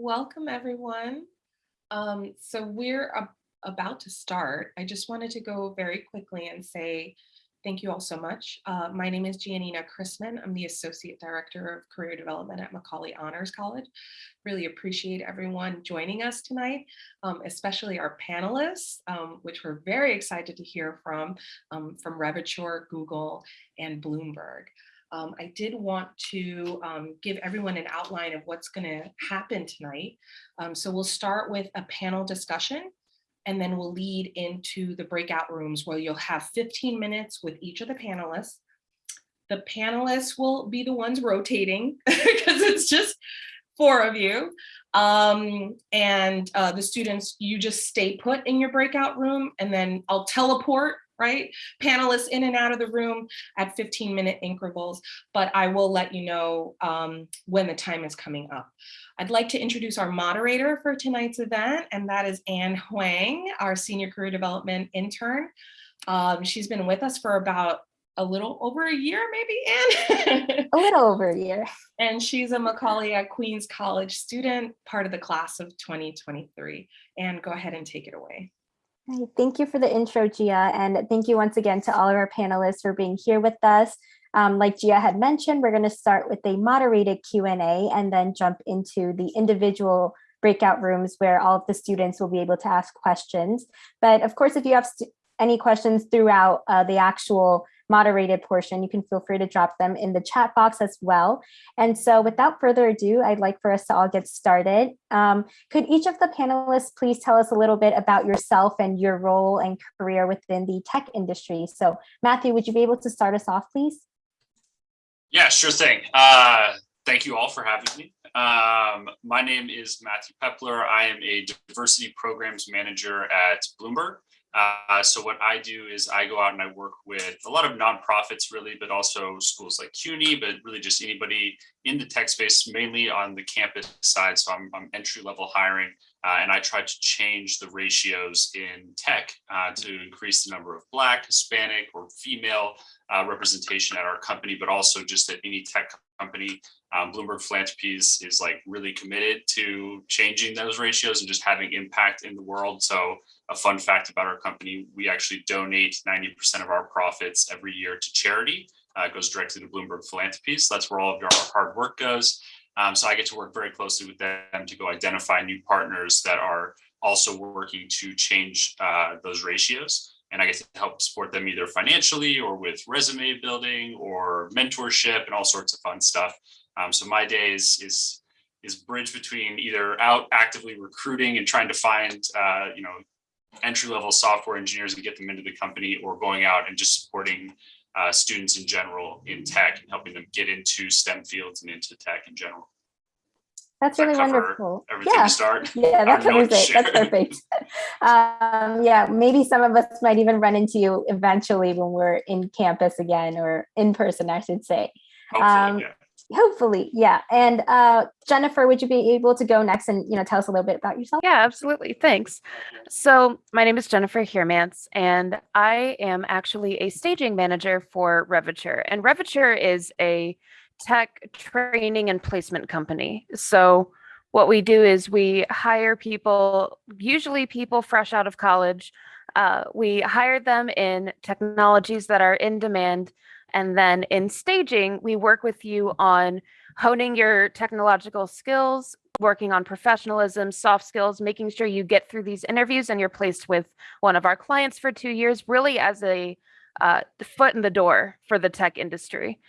welcome everyone. Um, so we're ab about to start. I just wanted to go very quickly and say thank you all so much. Uh, my name is Giannina Chrisman. I'm the Associate Director of Career Development at Macaulay Honors College. Really appreciate everyone joining us tonight, um, especially our panelists, um, which we're very excited to hear from, um, from Revature, Google, and Bloomberg. Um, I did want to um, give everyone an outline of what's going to happen tonight. Um, so we'll start with a panel discussion and then we'll lead into the breakout rooms where you'll have 15 minutes with each of the panelists. The panelists will be the ones rotating because it's just four of you. Um, and uh, the students, you just stay put in your breakout room and then I'll teleport right? Panelists in and out of the room at 15 minute intervals, but I will let you know um, when the time is coming up. I'd like to introduce our moderator for tonight's event, and that is Anne Huang, our Senior Career Development Intern. Um, she's been with us for about a little over a year, maybe, Anne? a little over a year. And she's a Macaulay at Queens College student, part of the class of 2023. And go ahead and take it away. Thank you for the intro, Gia, and thank you once again to all of our panelists for being here with us. Um, like Gia had mentioned, we're going to start with a moderated Q&A and then jump into the individual breakout rooms where all of the students will be able to ask questions. But of course, if you have any questions throughout uh, the actual moderated portion, you can feel free to drop them in the chat box as well. And so without further ado, I'd like for us to all get started. Um, could each of the panelists please tell us a little bit about yourself and your role and career within the tech industry? So Matthew, would you be able to start us off, please? Yeah, sure thing. Uh, thank you all for having me. Um, my name is Matthew Pepler. I am a diversity programs manager at Bloomberg. Uh, so what I do is I go out and I work with a lot of nonprofits really, but also schools like CUNY, but really just anybody in the tech space, mainly on the campus side. So I'm, I'm entry level hiring uh, and I try to change the ratios in tech uh, to increase the number of Black, Hispanic, or female uh, representation at our company, but also just at any tech company. Um, Bloomberg Philanthropies is like really committed to changing those ratios and just having impact in the world. So a fun fact about our company, we actually donate 90% of our profits every year to charity. Uh, it goes directly to Bloomberg Philanthropies. So that's where all of our hard work goes. Um, so I get to work very closely with them to go identify new partners that are also working to change uh, those ratios. And I get to help support them either financially or with resume building or mentorship and all sorts of fun stuff. Um, so my days is is is bridge between either out actively recruiting and trying to find uh, you know entry level software engineers and get them into the company or going out and just supporting uh, students in general in tech and helping them get into STEM fields and into tech in general. That's really wonderful. yeah. start. Yeah, that covers it. That's perfect. um, yeah, maybe some of us might even run into you eventually when we're in campus again or in person, I should say. Um, yeah. Hopefully, yeah. And uh, Jennifer, would you be able to go next and you know tell us a little bit about yourself? Yeah, absolutely. Thanks. So my name is Jennifer Heermans, and I am actually a staging manager for Revature. And Revature is a tech training and placement company. So what we do is we hire people, usually people fresh out of college. Uh, we hire them in technologies that are in demand and then in staging, we work with you on honing your technological skills, working on professionalism, soft skills, making sure you get through these interviews and you're placed with one of our clients for two years, really as a uh, foot in the door for the tech industry.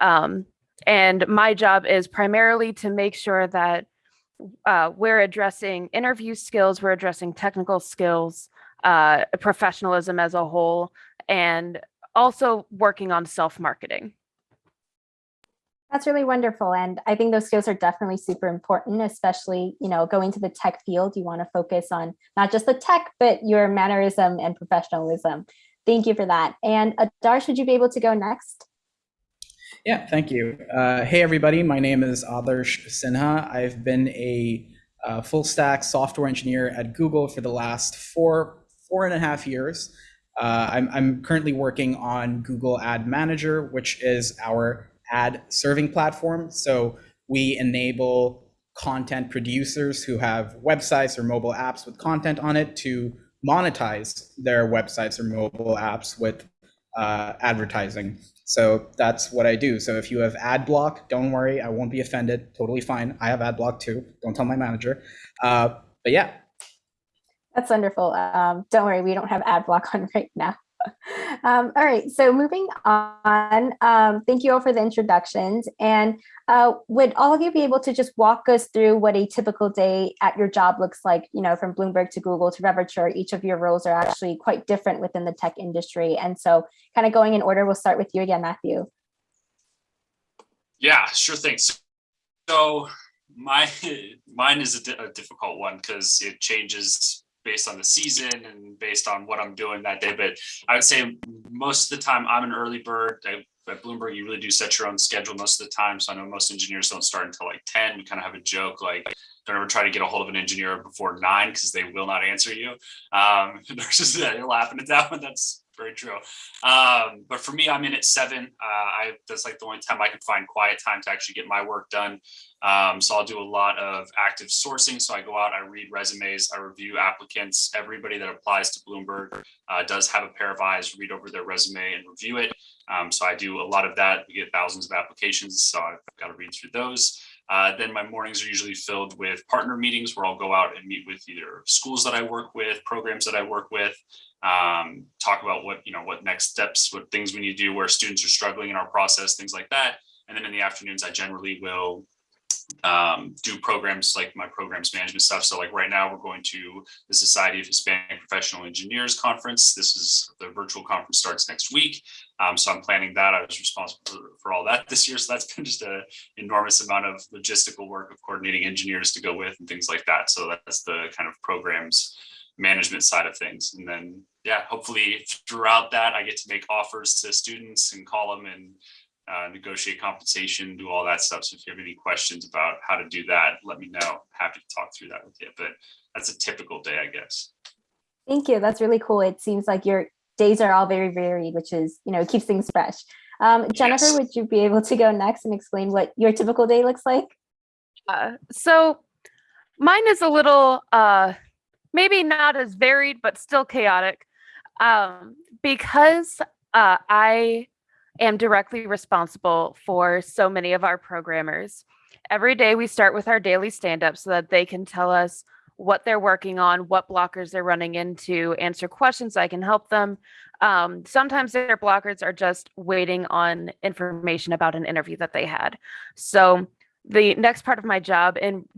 Um, and my job is primarily to make sure that uh, we're addressing interview skills, we're addressing technical skills, uh, professionalism as a whole, and also working on self-marketing. That's really wonderful. And I think those skills are definitely super important, especially, you know, going to the tech field, you want to focus on not just the tech, but your mannerism and professionalism. Thank you for that. And Adarsh, would you be able to go next? Yeah, thank you. Uh, hey, everybody. My name is Adarsh Sinha. I've been a uh, full stack software engineer at Google for the last four, four and a half years. Uh, I'm, I'm currently working on Google Ad Manager, which is our ad serving platform. So we enable content producers who have websites or mobile apps with content on it to monetize their websites or mobile apps with uh, advertising. So that's what I do. So if you have ad block, don't worry, I won't be offended. Totally fine. I have ad block too. Don't tell my manager. Uh, but yeah, That's wonderful. Um, don't worry, we don't have ad block on right now. Um, all right, so moving on, um, thank you all for the introductions. And uh, would all of you be able to just walk us through what a typical day at your job looks like, you know, from Bloomberg to Google to Revature, each of your roles are actually quite different within the tech industry. And so kind of going in order, we'll start with you again, Matthew. Yeah, sure thing. So- my, mine is a a difficult one because it changes based on the season and based on what I'm doing that day. But I would say most of the time I'm an early bird. I- At Bloomberg, you really do set your own schedule most of the time. So I know most engineers don't start until like ten. We kind of have a joke like, don't ever try to get a hold of an engineer before nine because they will not answer you. Um, just, yeah, you're laughing at that one. That's very true. Um, but for me, I'm in at seven. Uh, I that's like the only time I can find quiet time to actually get my work done. Um, so I'll do a lot of active sourcing. So I go out, I read resumes, I review applicants. Everybody that applies to Bloomberg uh, does have a pair of eyes, read over their resume and review it. Um, so I do a lot of that. We get thousands of applications, so I've got to read through those. Uh, then my mornings are usually filled with partner meetings where I'll go out and meet with either schools that I work with, programs that I work with, um, talk about what, you know, what next steps, what things we need to do, where students are struggling in our process, things like that. And then in the afternoons, I generally will um, do programs like my programs management stuff. So like right now, we're going to the Society of Hispanic Professional Engineers Conference. This is the virtual conference starts next week. Um, so I'm planning that. I was responsible for, for all that this year. So that's been just an enormous amount of logistical work of coordinating engineers to go with and things like that. So that's the kind of programs management side of things. And then, yeah, hopefully throughout that, I get to make offers to students and call them and uh, negotiate compensation, do all that stuff. So if you have any questions about how to do that, let me know. Happy to talk through that with you. But that's a typical day, I guess. Thank you. That's really cool. It seems like your days are all very varied, which is, you know, keeps things fresh. Um, Jennifer, Yes. would you be able to go next and explain what your typical day looks like? Uh, so mine is a little uh maybe not as varied but still chaotic. Um because uh i am directly responsible for so many of our programmers every day we start with our daily stand up so that they can tell us what they're working on what blockers they're running into answer questions i can help them. Um, sometimes their blockers are just waiting on information about an interview that they had. So the next part of my job in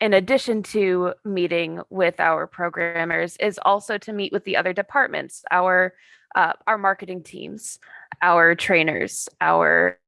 in addition to meeting with our programmers is also to meet with the other departments our uh, our marketing teams our trainers our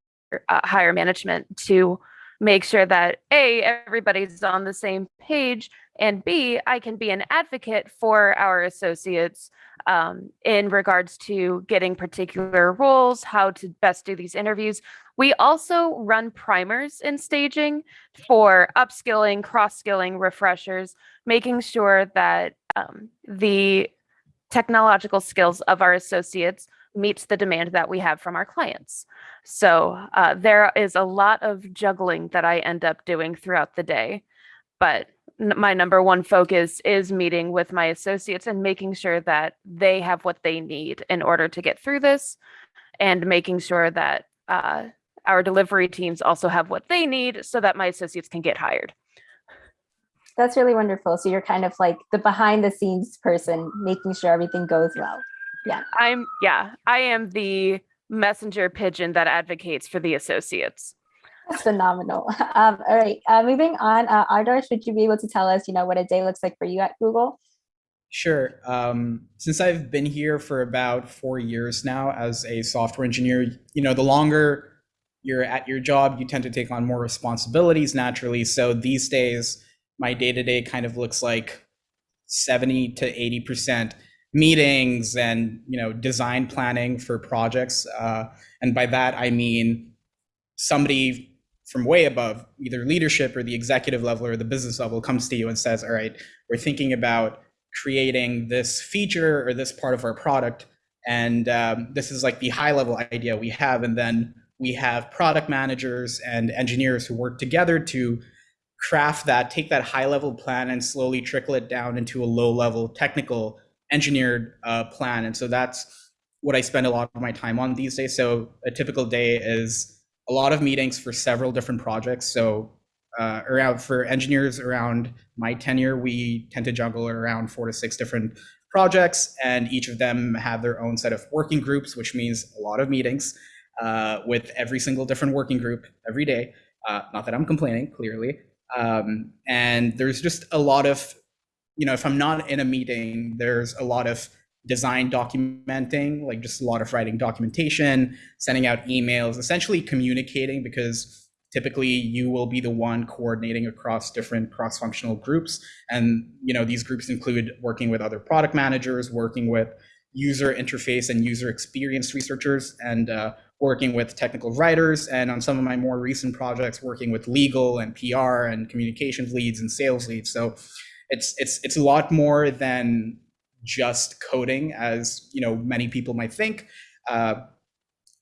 uh, higher management to make sure that a everybody's on the same page and b i can be an advocate for our associates um, in regards to getting particular roles how to best do these interviews we also run primers in staging for upskilling, cross skilling, refreshers, making sure that um, the technological skills of our associates meets the demand that we have from our clients. So uh, there is a lot of juggling that I end up doing throughout the day. But my number one focus is meeting with my associates and making sure that they have what they need in order to get through this and making sure that uh, our delivery teams also have what they need so that my associates can get hired. That's really wonderful. So you're kind of like the behind the scenes person, making sure everything goes well. Yeah, I'm, yeah, I am the messenger pigeon that advocates for the associates. That's phenomenal. Um, all right, uh, moving on. Uh, Adarsh, would you be able to tell us, you know, what a day looks like for you at Google? Sure. Um, since I've been here for about four years now as a software engineer, you know, the longer you're at your job, you tend to take on more responsibilities naturally. So these days, my day to day kind of looks like 70 to 80% meetings and, you know, design planning for projects. Uh, and by that, I mean somebody from way above, either leadership or the executive level or the business level, comes to you and says, All right, we're thinking about creating this feature or this part of our product. And um, this is like the high level idea we have. And then we have product managers and engineers who work together to craft that, take that high level plan and slowly trickle it down into a low level technical engineered uh, plan. And so that's what I spend a lot of my time on these days. So a typical day is a lot of meetings for several different projects. So uh, around for engineers around my tenure, we tend to juggle around four to six different projects, and each of them have their own set of working groups, which means a lot of meetings uh, with every single different working group every day. Uh, not that I'm complaining, clearly. Um, and there's just a lot of, you know, if I'm not in a meeting, there's a lot of design documenting, like just a lot of writing documentation, sending out emails, essentially communicating because typically you will be the one coordinating across different cross-functional groups. And you know these groups include working with other product managers working with user interface and user experience researchers and uh, working with technical writers and on some of my more recent projects working with legal and pr and communications leads and sales leads. So it's it's it's a lot more than just coding as you know many people might think. Uh,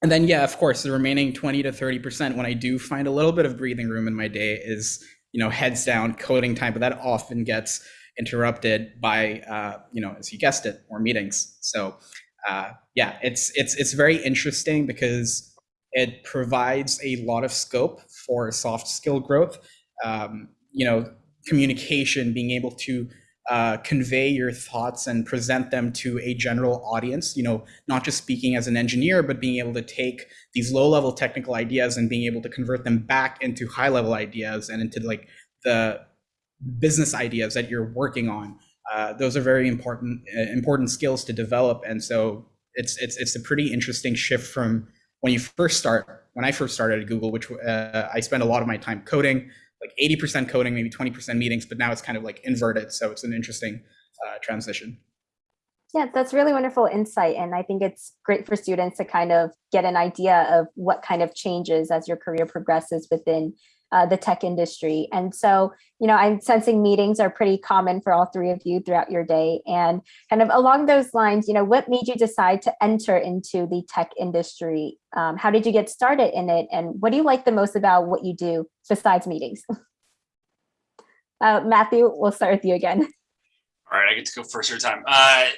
and then yeah of course the remaining 20 to 30 percent when i do find a little bit of breathing room in my day is you know heads down coding time but that often gets interrupted by uh, you know as you guessed it more meetings. So uh, yeah it's it's it's very interesting because it provides a lot of scope for soft skill growth. Um, you know communication being able to uh, convey your thoughts and present them to a general audience you know not just speaking as an engineer but being able to take these low level technical ideas and being able to convert them back into high level ideas and into like the business ideas that you're working on. Uh, those are very important uh, important skills to develop and so it's it's it's a pretty interesting shift from when you first start when i first started at google which uh, i spent a lot of my time coding like 80% coding, maybe 20% meetings, but now it's kind of like inverted. So it's an interesting uh, transition. Yeah, that's really wonderful insight. And I think it's great for students to kind of get an idea of what kind of changes as your career progresses within uh, the tech industry. And so, you know, I'm sensing meetings are pretty common for all three of you throughout your day. And kind of along those lines, you know, what made you decide to enter into the tech industry? Um, how did you get started in it? And what do you like the most about what you do besides meetings? uh, Matthew, we'll start with you again. All right, I get to go first every time. Uh,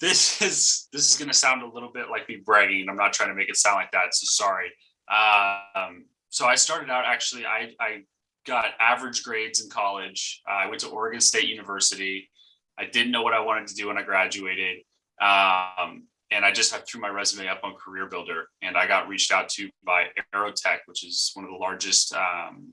this is this is going to sound a little bit like me bragging, I'm not trying to make it sound like that. So sorry. Um, so I started out actually, I, I got average grades in college. Uh, I went to Oregon State University. I didn't know what I wanted to do when I graduated. Um, and I just threw my resume up on Career Builder and I got reached out to by Aerotek, which is one of the largest um,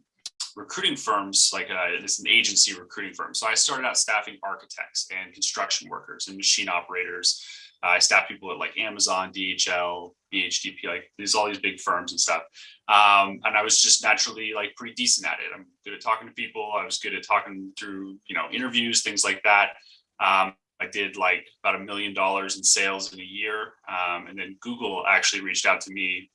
recruiting firms, like uh, it's an agency recruiting firm. So I started out staffing architects and construction workers and machine operators I staff people at like Amazon, DHL, BHDP, like there's all these big firms and stuff. Um, and I was just naturally like pretty decent at it. I'm good at talking to people. I was good at talking through, you know, interviews, things like that. Um, I did like about a million dollars in sales in a year. Um, and then Google actually reached out to me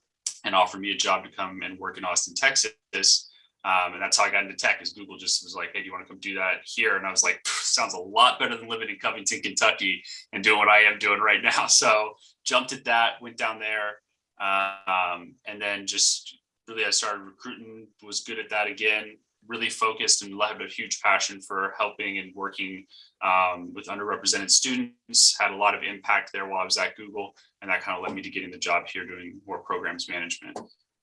and offered me a job to come and work in Austin, Texas. Um, and that's how I got into tech is Google just was like, hey, do you want to come do that here? And I was like, sounds a lot better than living in Covington, Kentucky and doing what I am doing right now. So jumped at that, went down there. Um, and then just really I started recruiting, was good at that again, really focused and had a huge passion for helping and working um, with underrepresented students, had a lot of impact there while I was at Google. And that kind of led me to getting the job here doing more programs management.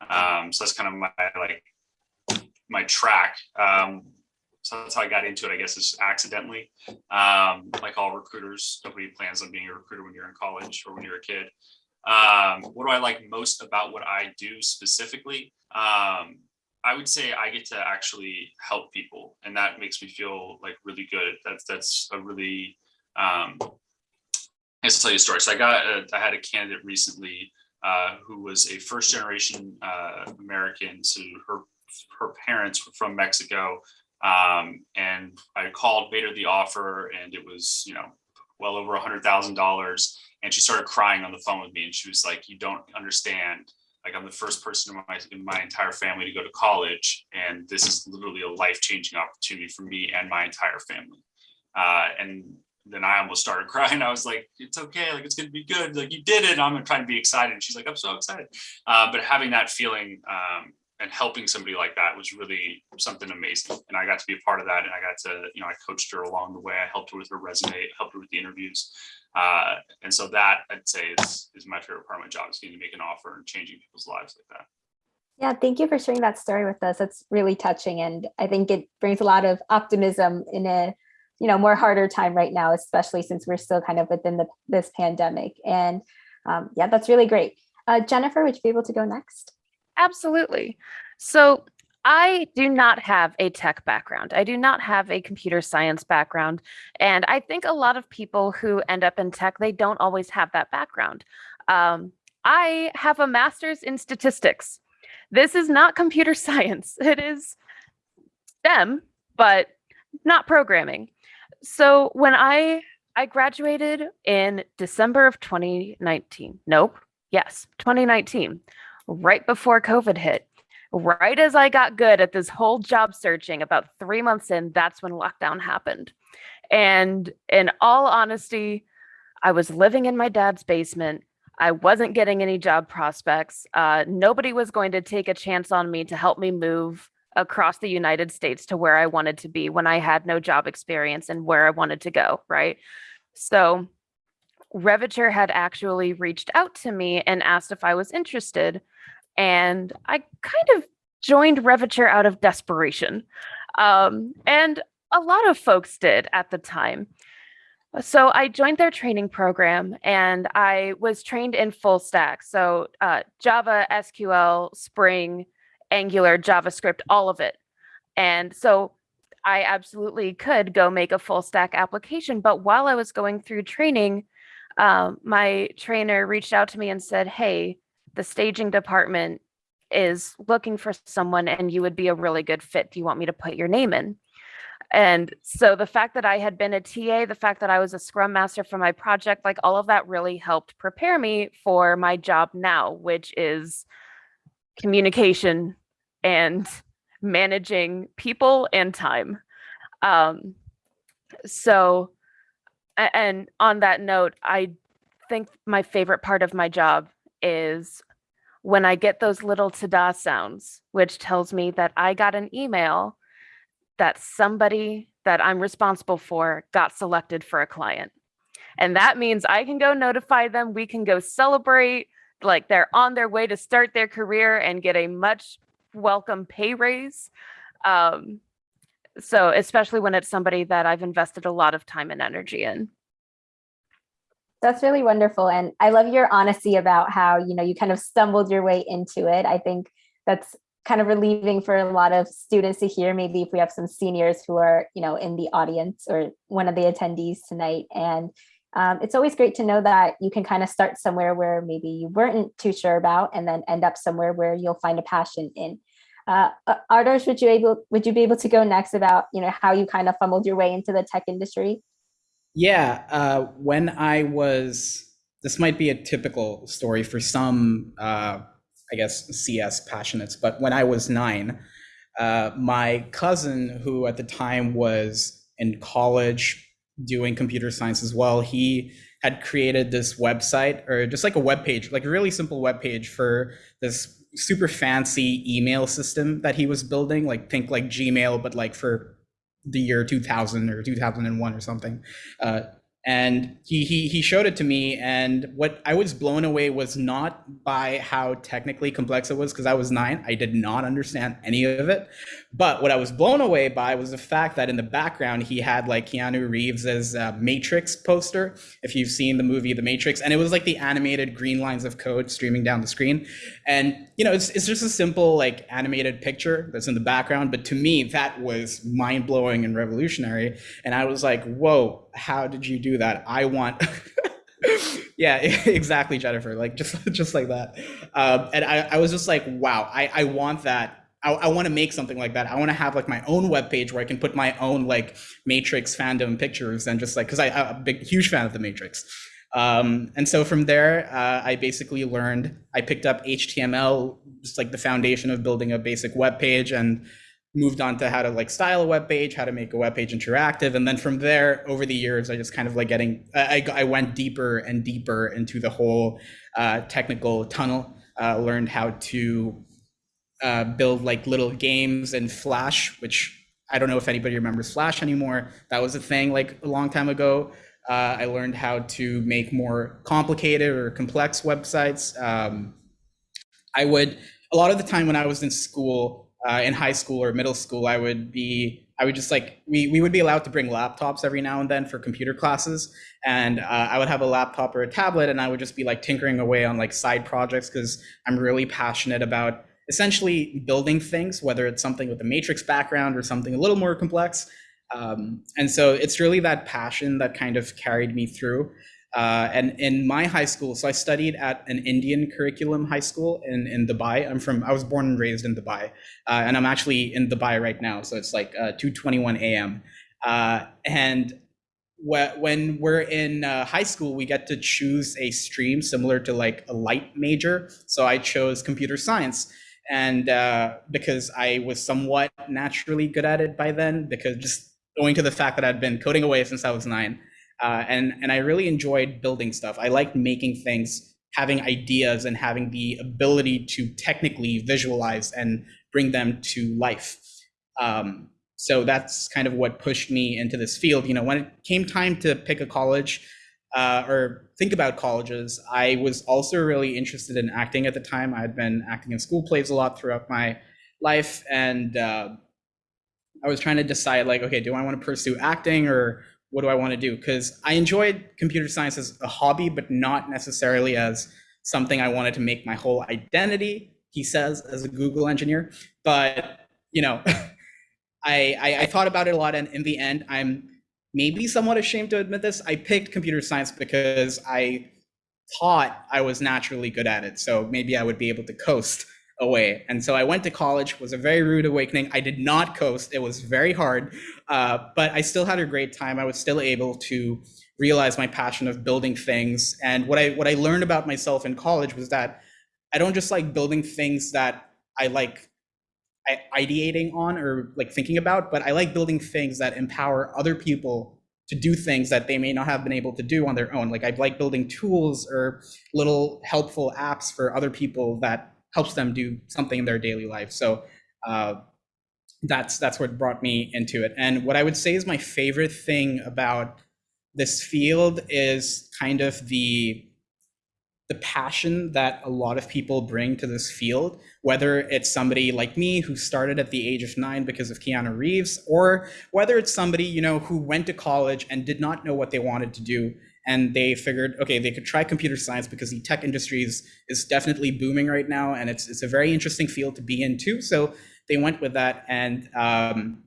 Um, so that's kind of my like my track. Um, so that's how I got into it, I guess, is accidentally. Um, like all recruiters, nobody plans on being a recruiter when you're in college or when you're a kid. Um, what do I like most about what I do specifically? Um, I would say I get to actually help people, and that makes me feel like really good. That's that's a really. Um, I guess I'll tell you a story. So I got a, I had a candidate recently uh, who was a first generation uh, American. So her her parents were from Mexico. Um, and I called, made her the offer, and it was, you know, well over a hundred thousand dollars. And she started crying on the phone with me, and she was like, "You don't understand. Like, I'm the first person in my in my entire family to go to college, and this is literally a life changing opportunity for me and my entire family." Uh, and then I almost started crying. I was like, "It's okay. Like, it's gonna be good. Like, you did it." I'm trying to be excited. And she's like, "I'm so excited." Uh, but having that feeling um, and helping somebody like that was really something amazing. And I got to be a part of that. And I got to, you know, I coached her along the way. I helped her with her resume, helped her with the interviews. Uh, and so that I'd say is, is my favorite part of my job is getting to make an offer and changing people's lives like that. Yeah, thank you for sharing that story with us. That's really touching. And I think it brings a lot of optimism in a, you know, more harder time right now, especially since we're still kind of within the, this pandemic. And um, yeah, that's really great. Uh, Jennifer, would you be able to go next? Absolutely. So I do not have a tech background. I do not have a computer science background. And I think a lot of people who end up in tech, they don't always have that background. Um, I have a master's in statistics. This is not computer science. It is STEM, but not programming. So when I I graduated in December of 2019. Nope. Yes, 2019 right before COVID hit. Right as I got good at this whole job searching, about three months in, that's when lockdown happened. And in all honesty, I was living in my dad's basement. I wasn't getting any job prospects. Uh, nobody was going to take a chance on me to help me move across the United States to where I wanted to be when I had no job experience and where I wanted to go. Right. So Revature had actually reached out to me and asked if I was interested. And I kind of joined Revature out of desperation. Um, and a lot of folks did at the time. So I joined their training program and I was trained in full stack. So uh, Java, SQL, Spring, Angular, JavaScript, all of it. And so I absolutely could go make a full stack application. But while I was going through training, um, my trainer reached out to me and said, Hey, the staging department is looking for someone and you would be a really good fit. Do you want me to put your name in? And so the fact that I had been a TA, the fact that I was a scrum master for my project, like all of that really helped prepare me for my job now, which is communication and managing people and time. Um, so, and on that note, I think my favorite part of my job is when I get those little ta-da sounds, which tells me that I got an email that somebody that I'm responsible for got selected for a client. And that means I can go notify them, we can go celebrate, like they're on their way to start their career and get a much welcome pay raise. Um, so especially when it's somebody that I've invested a lot of time and energy in. That's really wonderful. And I love your honesty about how, you know, you kind of stumbled your way into it. I think that's kind of relieving for a lot of students to hear, maybe if we have some seniors who are, you know, in the audience or one of the attendees tonight. And um, it's always great to know that you can kind of start somewhere where maybe you weren't too sure about and then end up somewhere where you'll find a passion in. Uh, Adarsh, would you able would you be able to go next about you know how you kind of fumbled your way into the tech industry? Yeah, uh, when I was, this might be a typical story for some, uh, I guess, CS passionates, but when I was nine, uh, my cousin, who at the time was in college doing computer science as well, he had created this website or just like a web page, like a really simple web page for this super fancy email system that he was building, like think like Gmail, but like for the year 2000 or 2001 or something. Uh, and he, he he showed it to me and what i was blown away was not by how technically complex it was because i was nine. I did not understand any of it. But what i was blown away by was the fact that in the background he had like keanu reeves's uh, matrix poster if you've seen the movie the matrix. And it was like the animated green lines of code streaming down the screen. And you know it's, it's just a simple like animated picture that's in the background. But to me that was mind-blowing and revolutionary. And i was like whoa how did you do that i want yeah exactly jennifer like just just like that um, and I, I was just like wow i i want that I, I want to make something like that. I want to have like my own web page where I can put my own like Matrix fandom pictures and just like because I'm a big huge fan of the Matrix. Um, and so from there, uh, I basically learned. I picked up HTML, just like the foundation of building a basic web page, and moved on to how to like style a web page, how to make a web page interactive. And then from there, over the years, I just kind of like getting, I, I went deeper and deeper into the whole uh, technical tunnel, uh, learned how to uh, build like little games in Flash, which I don't know if anybody remembers Flash anymore. That was a thing like a long time ago. Uh, I learned how to make more complicated or complex websites. Um, I would a lot of the time when I was in school, uh, in high school or middle school, I would be I would just like we we would be allowed to bring laptops every now and then for computer classes, and uh, I would have a laptop or a tablet, and I would just be like tinkering away on like side projects because I'm really passionate about essentially building things, whether it's something with a matrix background or something a little more complex. Um, and so it's really that passion that kind of carried me through. Uh, and in my high school, so I studied at an Indian curriculum high school in, in Dubai. I'm from, I was born and raised in Dubai, uh, and I'm actually in Dubai right now. So it's like uh, 2:21 a.m. Uh, and wh- when we're in uh, high school, we get to choose a stream similar to like a light major. So I chose computer science, and uh, because I was somewhat naturally good at it by then, because just owing to the fact that I'd been coding away since I was nine. Uh, and and I really enjoyed building stuff. I liked making things, having ideas, and having the ability to technically visualize and bring them to life. Um, so that's kind of what pushed me into this field. You know, when it came time to pick a college uh, or think about colleges, I was also really interested in acting at the time. I had been acting in school plays a lot throughout my life, and uh, I was trying to decide, like, okay, do I want to pursue acting or what do I want to do? Because I enjoyed computer science as a hobby, but not necessarily as something I wanted to make my whole identity. He says as a Google engineer, but you know, I, I I thought about it a lot, and in the end, I'm maybe somewhat ashamed to admit this. I picked computer science because I thought I was naturally good at it, so maybe I would be able to coast away. And so I went to college, was a very rude awakening. I did not coast. It was very hard, uh, but I still had a great time. I was still able to realize my passion of building things. And what I what I learned about myself in college was that I don't just like building things that I like ideating on or like thinking about, but I like building things that empower other people to do things that they may not have been able to do on their own. Like I like building tools or little helpful apps for other people that helps them do something in their daily life. So uh, that's that's what brought me into it. And what I would say is my favorite thing about this field is kind of the the passion that a lot of people bring to this field, whether it's somebody like me who started at the age of nine because of Keanu Reeves, or whether it's somebody you know who went to college and did not know what they wanted to do, and they figured, okay, they could try computer science because the tech industry is, is definitely booming right now, and it's it's a very interesting field to be in too. So they went with that, and um,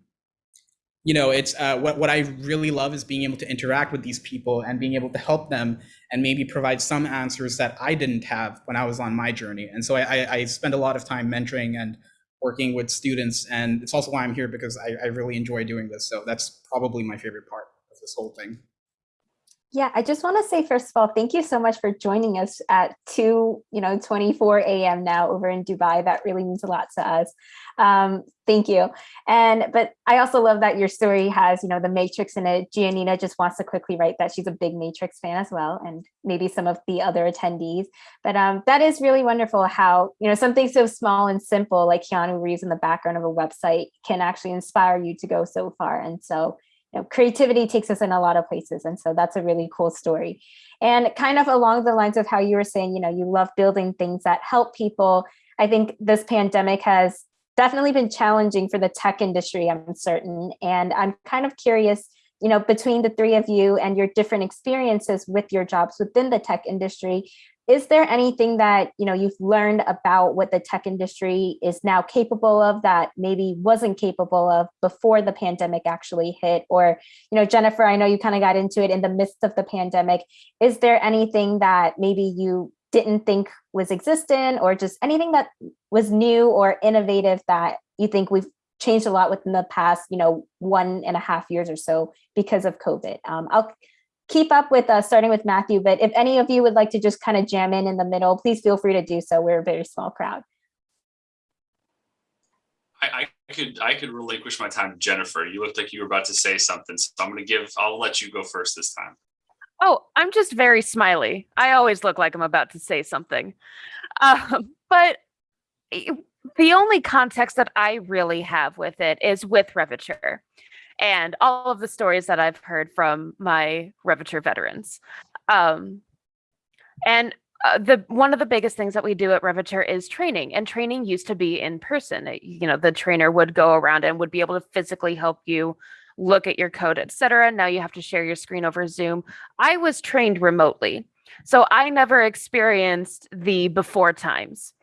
you know, it's uh, what what I really love is being able to interact with these people and being able to help them and maybe provide some answers that I didn't have when I was on my journey. And so I, I, I spend a lot of time mentoring and working with students, and it's also why I'm here because I, I really enjoy doing this. So that's probably my favorite part of this whole thing. Yeah, I just want to say first of all, thank you so much for joining us at 2, you know, 24 a.m. now over in Dubai. That really means a lot to us. Um, thank you. And but I also love that your story has, you know, the Matrix in it. Giannina just wants to quickly write that she's a big Matrix fan as well, and maybe some of the other attendees. But um, that is really wonderful how, you know, something so small and simple like Keanu Reeves in the background of a website can actually inspire you to go so far. And so know, creativity takes us in a lot of places. And so that's a really cool story. And kind of along the lines of how you were saying, you know, you love building things that help people. I think this pandemic has definitely been challenging for the tech industry, I'm certain. And I'm kind of curious, you know, between the three of you and your different experiences with your jobs within the tech industry, is there anything that you know you've learned about what the tech industry is now capable of that maybe wasn't capable of before the pandemic actually hit? Or you know jennifer i know you kind of got into it in the midst of the pandemic. Is there anything that maybe you didn't think was existent or just anything that was new or innovative that you think we've changed a lot within the past you know one and a half years or so because of covid? Um, i'll keep up with us, starting with Matthew, but if any of you would like to just kind of jam in in the middle, please feel free to do so. We're a very small crowd. I, I could I could relinquish my time to Jennifer. You looked like you were about to say something, so I'm gonna give. I'll let you go first this time. Oh, I'm just very smiley. I always look like I'm about to say something. Um, but the only context that I really have with it is with Revature and all of the stories that I've heard from my Revature veterans. Um, and uh, the one of the biggest things that we do at Revature is training, and training used to be in person. You know, the trainer would go around and would be able to physically help you look at your code, etc. Now you have to share your screen over Zoom. I was trained remotely, so I never experienced the before times.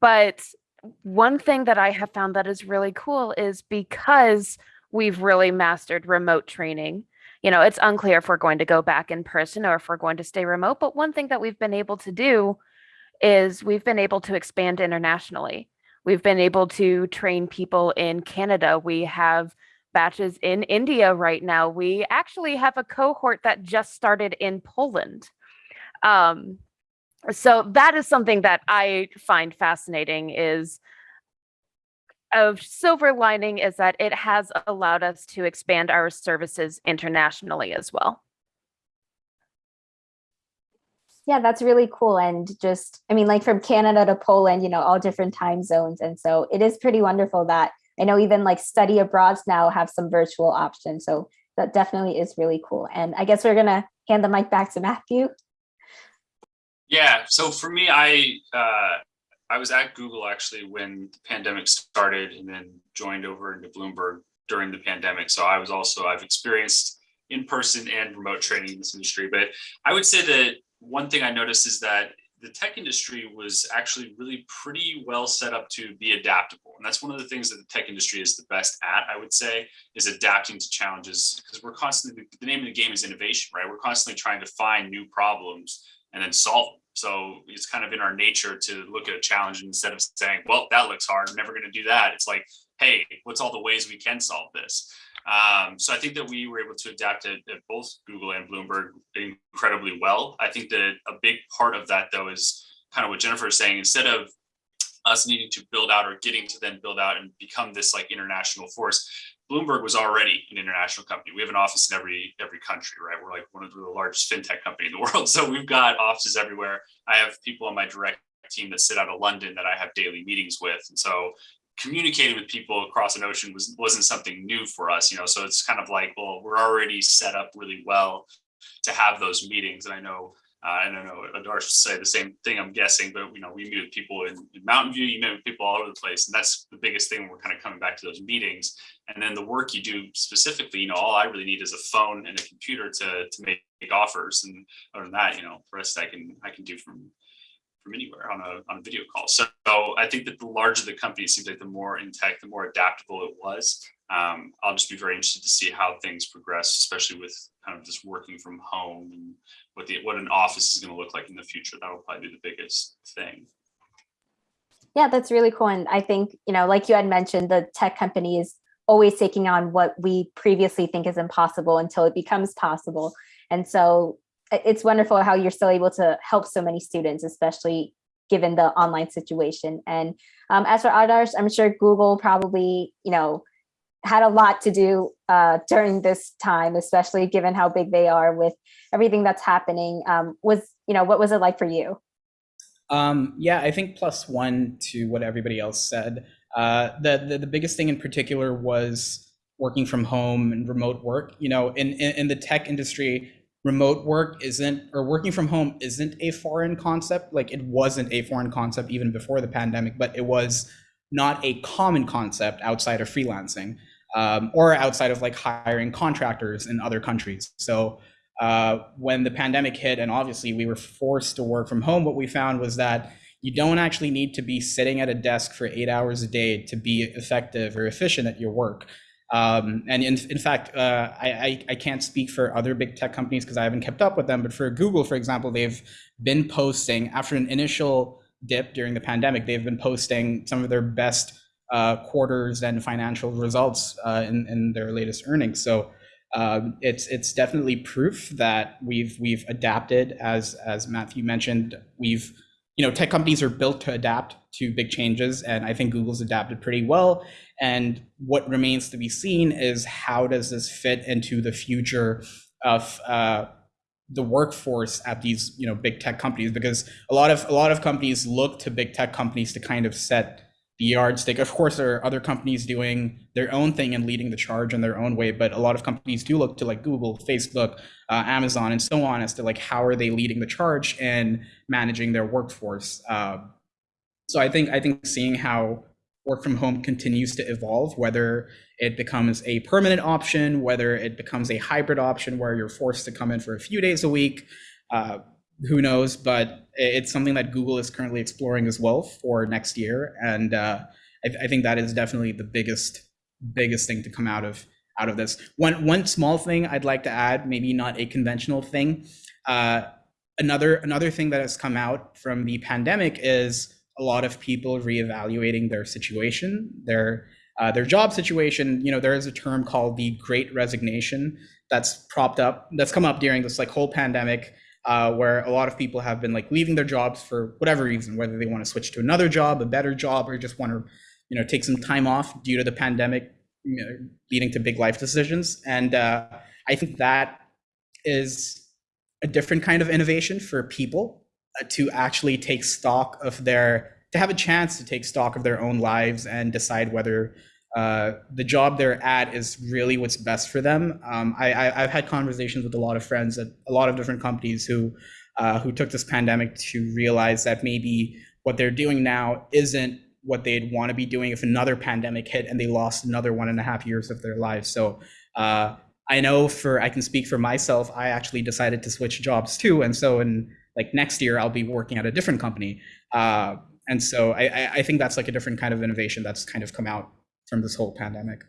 But one thing that I have found that is really cool is because we've really mastered remote training. You know, it's unclear if we're going to go back in person or if we're going to stay remote. But one thing that we've been able to do is we've been able to expand internationally. We've been able to train people in Canada. We have batches in India right now. We actually have a cohort that just started in Poland. Um, so that is something that I find fascinating is a silver lining is that it has allowed us to expand our services internationally as well. Yeah, that's really cool. And just, I mean, like from Canada to Poland, you know, all different time zones. And so it is pretty wonderful that I know even like study abroad now have some virtual options. So that definitely is really cool. And I guess we're going to hand the mic back to Matthew. Yeah, so for me, I uh, I was at Google actually when the pandemic started, and then joined over into Bloomberg during the pandemic. So I was also I've experienced in person and remote training in this industry. But I would say that one thing I noticed is that the tech industry was actually really pretty well set up to be adaptable, and that's one of the things that the tech industry is the best at. I would say is adapting to challenges because we're constantly the name of the game is innovation, right? We're constantly trying to find new problems and then solve them. So it's kind of in our nature to look at a challenge instead of saying, well, that looks hard, I'm never going to do that. It's like, hey, what's all the ways we can solve this? Um, so I think that we were able to adapt it at both Google and Bloomberg incredibly well. I think that a big part of that, though, is kind of what Jennifer is saying. Instead of us needing to build out or getting to then build out and become this like international force, Bloomberg was already an international company. We have an office in every every country, right? We're like one of the largest fintech company in the world. So we've got offices everywhere. I have people on my direct team that sit out of London that I have daily meetings with. And so communicating with people across an ocean was wasn't something new for us, you know. So it's kind of like, well, we're already set up really well to have those meetings. And I know uh, and I don't know Adarsh say the same thing, I'm guessing, but you know, we meet with people in, in, Mountain View, you meet with people all over the place. And that's the biggest thing. We're kind of coming back to those meetings. And then the work you do specifically, you know, all I really need is a phone and a computer to, to make, make offers. And other than that, you know, the rest I can, I can do from, from anywhere on a, on a video call. So, so I think that the larger the company seems like the more in tech, the more adaptable it was. Um, I'll just be very interested to see how things progress, especially with kind of just working from home and what the what an office is going to look like in the future. That will probably be the biggest thing. Yeah, that's really cool. And I think, you know, like you had mentioned, the tech company is always taking on what we previously think is impossible until it becomes possible. And so it's wonderful how you're still able to help so many students, especially given the online situation. And um, as for Adarsh, I'm sure Google probably, you know, had a lot to do uh, during this time, especially given how big they are with everything that's happening. Um, was, you know, what was it like for you? Um, yeah, I think plus one to what everybody else said. Uh, the, the, the biggest thing in particular was working from home and remote work. You know, in, in, in the tech industry, remote work isn't or working from home isn't a foreign concept. Like it wasn't a foreign concept even before the pandemic, but it was not a common concept outside of freelancing um, or outside of like hiring contractors in other countries. So uh, when the pandemic hit, and obviously we were forced to work from home, what we found was that you don't actually need to be sitting at a desk for eight hours a day to be effective or efficient at your work. Um, and in, in fact, uh, I, I, can't speak for other big tech companies because I haven't kept up with them. But for Google, for example, they've been posting after an initial dip during the pandemic, they've been posting some of their best quarters and financial results uh, in, in their latest earnings. So um, it's it's definitely proof that we've we've adapted as as Matthew mentioned. We've you know tech companies are built to adapt to big changes, and I think Google's adapted pretty well. And what remains to be seen is how does this fit into the future of uh, the workforce at these you know big tech companies because a lot of a lot of companies look to big tech companies to kind of set yardstick. Of course, there are other companies doing their own thing and leading the charge in their own way, but a lot of companies do look to like Google, Facebook, uh, Amazon, and so on as to like how are they leading the charge and managing their workforce. Uh, so I think I think seeing how work from home continues to evolve, whether it becomes a permanent option, whether it becomes a hybrid option where you're forced to come in for a few days a week. Uh, who knows? But it's something that Google is currently exploring as well for next year, and uh, I, I, think that is definitely the biggest biggest thing to come out of out of this. One one small thing I'd like to add, maybe not a conventional thing. Uh, another another thing that has come out from the pandemic is a lot of people reevaluating their situation, their uh, their job situation. You know, there is a term called the Great Resignation that's propped up, that's come up during this like whole pandemic uh, where a lot of people have been like leaving their jobs for whatever reason, whether they want to switch to another job, a better job, or just want to, you know, take some time off due to the pandemic, you know, leading to big life decisions. And uh, I think that is a different kind of innovation for people uh, to actually take stock of their, to have a chance to take stock of their own lives and decide whether uh, the job they're at is really what's best for them. Um, I, have had conversations with a lot of friends at a lot of different companies who uh, who took this pandemic to realize that maybe what they're doing now isn't what they'd want to be doing if another pandemic hit and they lost another one and a half years of their lives. So uh, I know for I can speak for myself. I actually decided to switch jobs too, and so in like next year I'll be working at a different company. Uh, and so I, I think that's like a different kind of innovation that's kind of come out from this whole pandemic.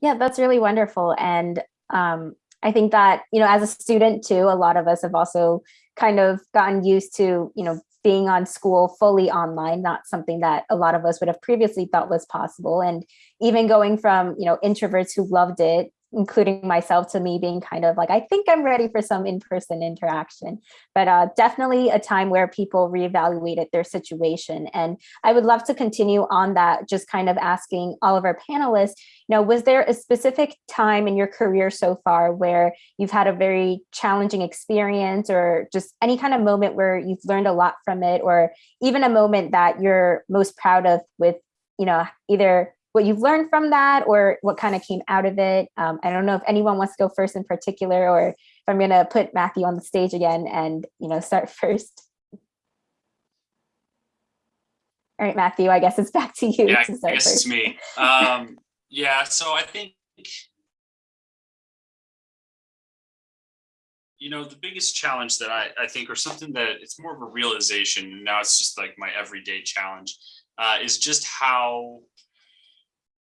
Yeah, that's really wonderful. And um, I think that, you know, as a student too, a lot of us have also kind of gotten used to, you know, being on school fully online, not something that a lot of us would have previously thought was possible. And even going from, you know, introverts who loved it including myself to me being kind of like, I think I'm ready for some in-person interaction, but uh, definitely a time where people reevaluated their situation. And I would love to continue on that, just kind of asking all of our panelists, you know, was there a specific time in your career so far where you've had a very challenging experience or just any kind of moment where you've learned a lot from it, or even a moment that you're most proud of with, you know, either what you've learned from that or what kind of came out of it. Um, I don't know if anyone wants to go first in particular or if I'm going to put Matthew on the stage again and, you know, start first. All right, Matthew, I guess it's back to you. Yeah, to I guess first. it's me. Um, yeah, so I think, you know, the biggest challenge that I, I think, or something that it's more of a realization, now it's just like my everyday challenge, uh, is just how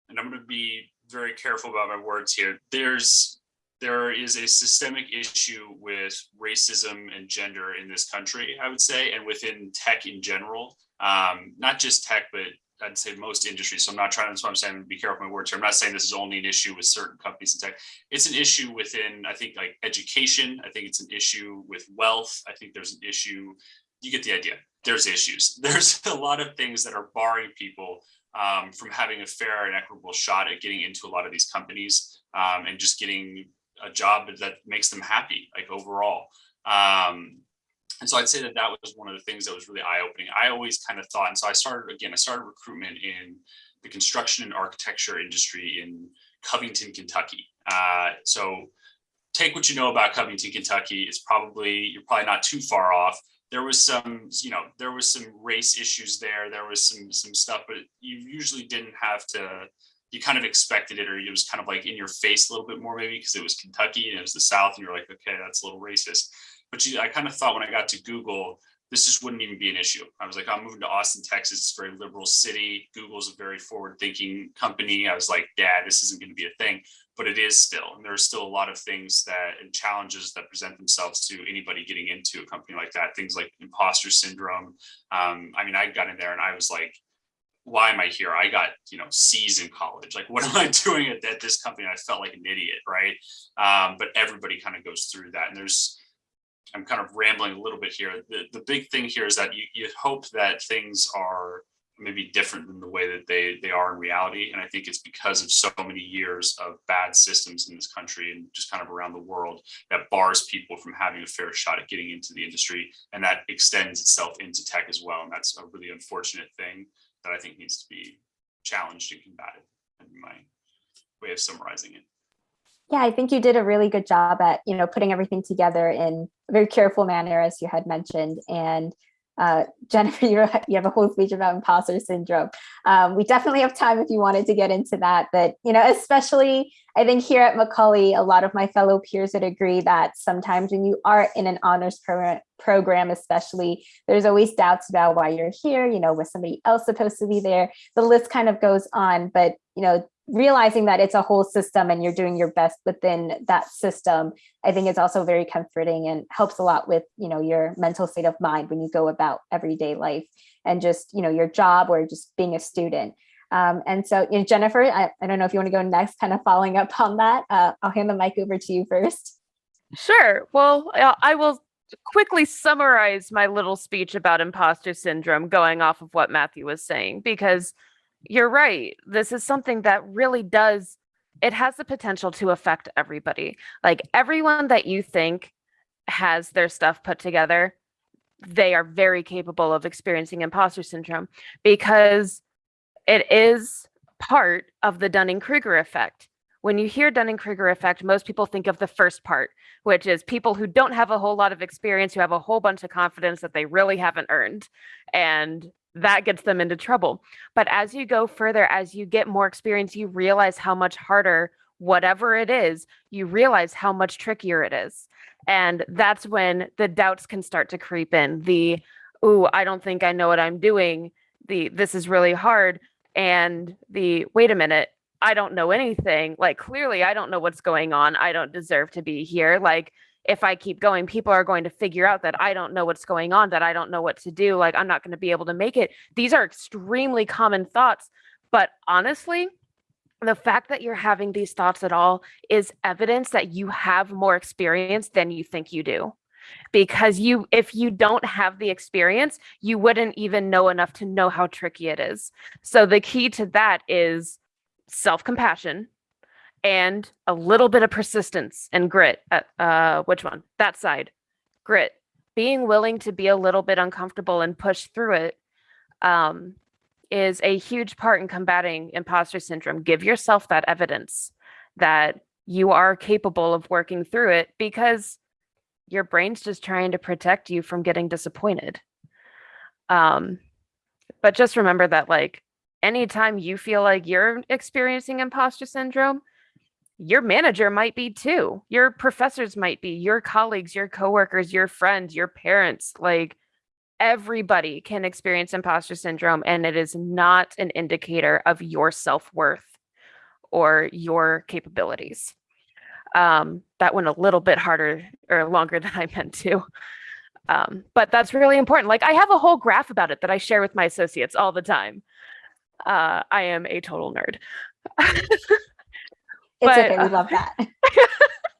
and I'm going to be very careful about my words here. There's there is a systemic issue with racism and gender in this country, I would say, and within tech in general. Um, not just tech, but I'd say most industries. So I'm not trying. That's why I'm saying be careful with my words here. I'm not saying this is only an issue with certain companies in tech. It's an issue within, I think, like education. I think it's an issue with wealth. I think there's an issue. You get the idea. There's issues. There's a lot of things that are barring people um, from having a fair and equitable shot at getting into a lot of these companies um, and just getting a job that makes them happy, like overall. Um, and so I'd say that that was one of the things that was really eye opening. I always kind of thought, and so I started again, I started recruitment in the construction and architecture industry in Covington, Kentucky. Uh, so take what you know about Covington, Kentucky. It's probably, you're probably not too far off there was some, you know, there was some race issues there. There was some some stuff, but you usually didn't have to. You kind of expected it, or it was kind of like in your face a little bit more, maybe because it was Kentucky and it was the South, and you're like, okay, that's a little racist. But you, I kind of thought when I got to Google, this just wouldn't even be an issue. I was like, I'm moving to Austin, Texas. It's a very liberal city. Google's a very forward thinking company. I was like, Dad, this isn't going to be a thing but it is still, and there's still a lot of things that and challenges that present themselves to anybody getting into a company like that. Things like imposter syndrome. Um, I mean, I got in there and I was like, why am I here? I got, you know, C's in college. Like, what am I doing at, at this company? I felt like an idiot, right? Um, but everybody kind of goes through that. And there's, I'm kind of rambling a little bit here. The, the big thing here is that you, you hope that things are maybe different than the way that they they are in reality. And I think it's because of so many years of bad systems in this country and just kind of around the world that bars people from having a fair shot at getting into the industry, and that extends itself into tech as well. And that's a really unfortunate thing that I think needs to be challenged and combated. In my way of summarizing it. Yeah, I think you did a really good job at, you know, putting everything together in a very careful manner, as you had mentioned. And uh, Jennifer, you have a whole speech about imposter syndrome. Um, we definitely have time if you wanted to get into that. But, you know, especially I think here at Macaulay, a lot of my fellow peers would agree that sometimes when you are in an honors pro program, especially, there's always doubts about why you're here. You know, was somebody else supposed to be there? The list kind of goes on. But, you know, realizing that it's a whole system and you're doing your best within that system, I think it's also very comforting and helps a lot with, you know, your mental state of mind when you go about everyday life and just, you know, your job or just being a student. Um, and so, you know, Jennifer, I, I don't know if you want to go next, kind of following up on that. Uh, I'll hand the mic over to you first. Sure. Well, uh, I will quickly summarize my little speech about imposter syndrome going off of what Matthew was saying, because you're right. This is something that really does, it has the potential to affect everybody. Like everyone that you think has their stuff put together, they are very capable of experiencing imposter syndrome because it is part of the Dunning Kruger effect. When you hear Dunning Kruger effect, most people think of the first part, which is people who don't have a whole lot of experience, who have a whole bunch of confidence that they really haven't earned. And that gets them into trouble. But as you go further, as you get more experience, you realize how much harder, whatever it is, you realize how much trickier it is. And that's when the doubts can start to creep in. The, ooh, I don't think I know what I'm doing. The, this is really hard. And the, wait a minute, I don't know anything. Like, clearly, I don't know what's going on. I don't deserve to be here. Like, if I keep going, people are going to figure out that I don't know what's going on, that I don't know what to do, like I'm not going to be able to make it. These are extremely common thoughts. But honestly, the fact that you're having these thoughts at all is evidence that you have more experience than you think you do. Because you, if you don't have the experience, you wouldn't even know enough to know how tricky it is. So the key to that is self compassion and a little bit of persistence and grit. Uh, uh, which one? That side. Grit. Being willing to be a little bit uncomfortable and push through it um, is a huge part in combating imposter syndrome. Give yourself that evidence that you are capable of working through it because your brain's just trying to protect you from getting disappointed. Um, but just remember that, like, anytime you feel like you're experiencing imposter syndrome, your manager might be too. Your professors might be, your colleagues, your coworkers, your friends, your parents, like everybody can experience imposter syndrome and it is not an indicator of your self-worth or your capabilities. Um, that went a little bit harder or longer than I meant to. Um, but that's really important. Like I have a whole graph about it that I share with my associates all the time. Uh, I am a total nerd. It's But, okay. We uh, love that.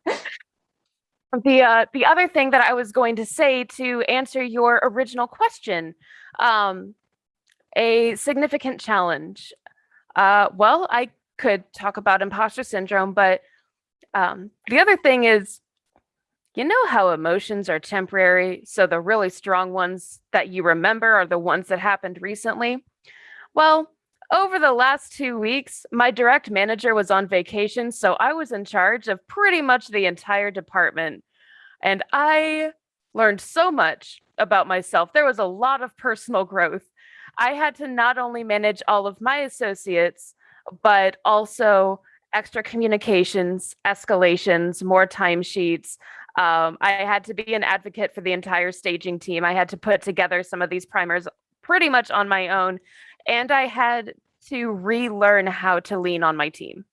the uh, the other thing that I was going to say to answer your original question, um, a significant challenge. Uh, well, I could talk about imposter syndrome, but um, the other thing is, you know how emotions are temporary, so the really strong ones that you remember are the ones that happened recently. Well, over the last two weeks, my direct manager was on vacation, so I was in charge of pretty much the entire department. And I learned so much about myself. There was a lot of personal growth. I had to not only manage all of my associates, but also extra communications, escalations, more timesheets. Um, I had to be an advocate for the entire staging team. I had to put together some of these primers pretty much on my own and I had to relearn how to lean on my team.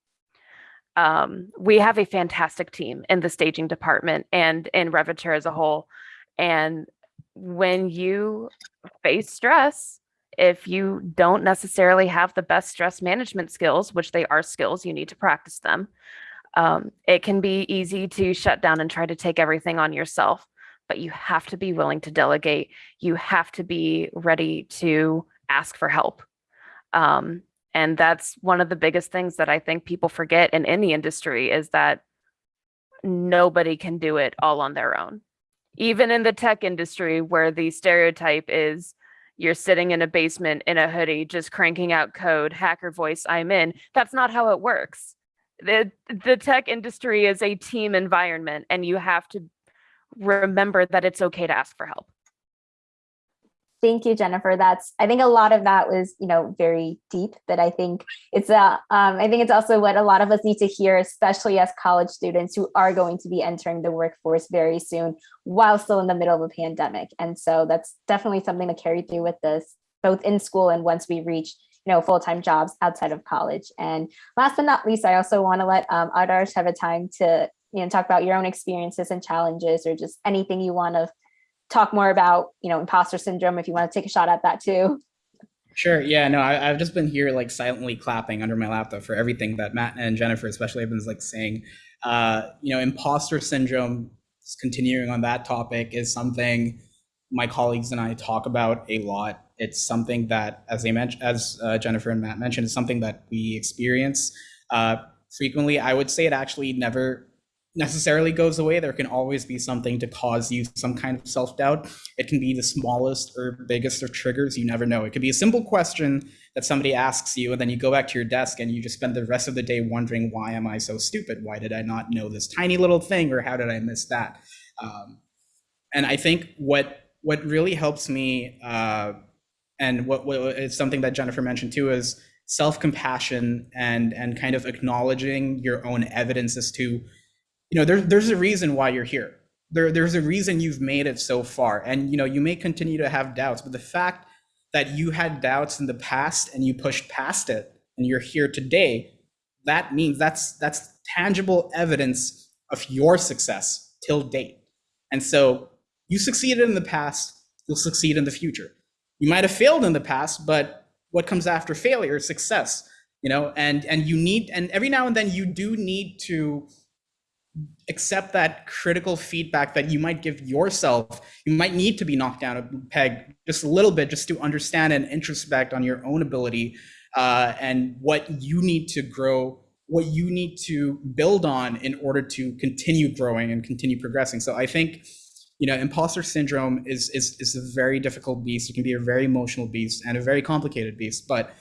Um, we have a fantastic team in the staging department and in Revature as a whole. And when you face stress, if you don't necessarily have the best stress management skills, which they are skills, you need to practice them. Um, it can be easy to shut down and try to take everything on yourself, but you have to be willing to delegate. You have to be ready to ask for help Um, and that's one of the biggest things that I think people forget in any industry is that nobody can do it all on their own. Even in the tech industry, where the stereotype is you're sitting in a basement in a hoodie, just cranking out code, hacker voice, I'm in. That's not how it works. The, the tech industry is a team environment, and you have to remember that it's okay to ask for help. Thank you, Jennifer. That's I think a lot of that was, you know, very deep, but I think it's uh, um, I think it's also what a lot of us need to hear, especially as college students who are going to be entering the workforce very soon while still in the middle of a pandemic. And so that's definitely something to carry through with this, both in school and once we reach, you know, full-time jobs outside of college. And last but not least, I also want to let um, Adarsh have a time to, you know, talk about your own experiences and challenges or just anything you want to talk more about, you know, imposter syndrome if you want to take a shot at that too. Sure. Yeah. No, I, have just been here like silently clapping under my laptop for everything that Matt and Jennifer, especially, have been like saying. Uh, you know, imposter syndrome. Continuing on that topic is something my colleagues and I talk about a lot. It's something that, as they mentioned, as uh, Jennifer and Matt mentioned, is something that we experience uh, frequently. I would say it actually never necessarily goes away. There can always be something to cause you some kind of self doubt. It can be the smallest or biggest of triggers. You never know. It could be a simple question that somebody asks you, and then you go back to your desk and you just spend the rest of the day wondering, why am I so stupid? Why did I not know this tiny little thing, or how did I miss that? Um, and I think what what really helps me, uh, and what, what is something that Jennifer mentioned too, is self compassion and and kind of acknowledging your own evidence as to you know, there, there's a reason why you're here. There, there's a reason you've made it so far. And, you know, you may continue to have doubts, but the fact that you had doubts in the past and you pushed past it and you're here today, that means that's, that's tangible evidence of your success till date. And so you succeeded in the past, you'll succeed in the future. You might have failed in the past, but what comes after failure is success, you know, and, and you need, and every now and then you do need to accept that critical feedback that you might give yourself. You might need to be knocked down a peg just a little bit just to understand and introspect on your own ability uh, and what you need to grow, what you need to build on in order to continue growing and continue progressing. So I think, you know, imposter syndrome is is is a very difficult beast. It can be a very emotional beast and a very complicated beast, but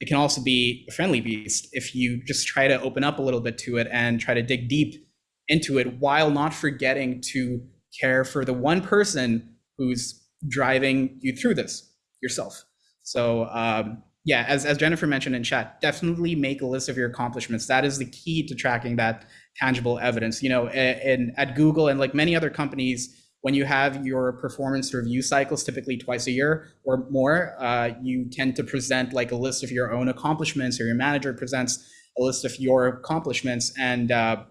it can also be a friendly beast if you just try to open up a little bit to it and try to dig deep into it while not forgetting to care for the one person who's driving you through this yourself. So um, yeah, as, as Jennifer mentioned in chat, definitely make a list of your accomplishments. That is the key to tracking that tangible evidence. You know, in, at Google and like many other companies, when you have your performance review cycles, typically twice a year or more, uh, you tend to present like a list of your own accomplishments, or your manager presents a list of your accomplishments, and uh,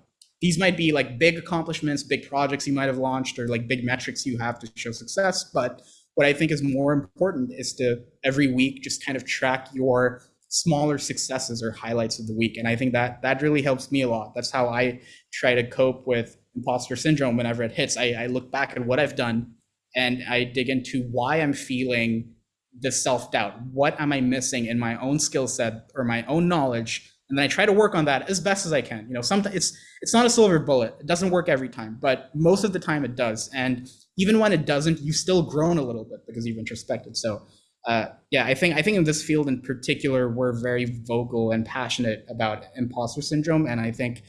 these might be like big accomplishments, big projects you might have launched, or like big metrics you have to show success. But what I think is more important is to every week just kind of track your smaller successes or highlights of the week. And I think that that really helps me a lot. That's how I try to cope with imposter syndrome whenever it hits. I, I look back at what I've done and I dig into why I'm feeling the self doubt. What am I missing in my own skill set or my own knowledge and then I try to work on that as best as I can. You know, sometimes it's it's not a silver bullet. It doesn't work every time, but most of the time it does. And even when it doesn't, you've still grown a little bit because you've introspected. So uh, yeah, I think I think in this field in particular, we're very vocal and passionate about imposter syndrome, and I think